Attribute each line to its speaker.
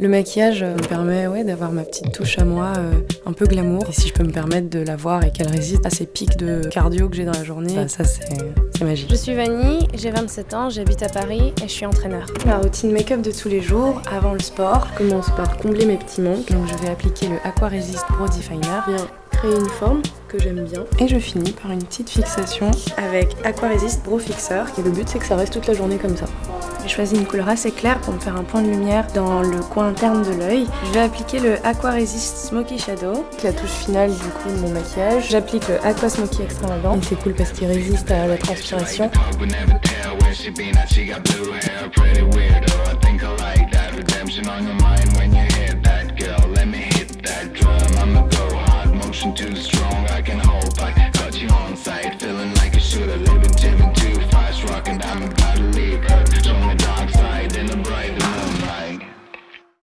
Speaker 1: Le maquillage euh, me permet ouais, d'avoir ma petite touche à moi, euh, un peu glamour. Et si je peux me permettre de l'avoir et qu'elle résiste à ces pics de cardio que j'ai dans la journée, bah, ça c'est magique.
Speaker 2: Je suis Vanny, j'ai 27 ans, j'habite à Paris et je suis entraîneur.
Speaker 1: Ma routine make-up de tous les jours, avant le sport, je commence par combler mes petits manques. Donc je vais appliquer le Aqua Resist Pro Definer. Bien créer une forme que j'aime bien. Et je finis par une petite fixation avec Aqua Resist Pro Fixer. Et le but c'est que ça reste toute la journée comme ça. J'ai choisi une couleur assez claire pour me faire un point de lumière dans le coin interne de l'œil. Je vais appliquer le Aqua Resist Smoky Shadow, la touche finale du coup de mon maquillage. J'applique le Aqua Smoky Extravagant. Et c'est cool parce qu'il résiste à la transpiration. To the street.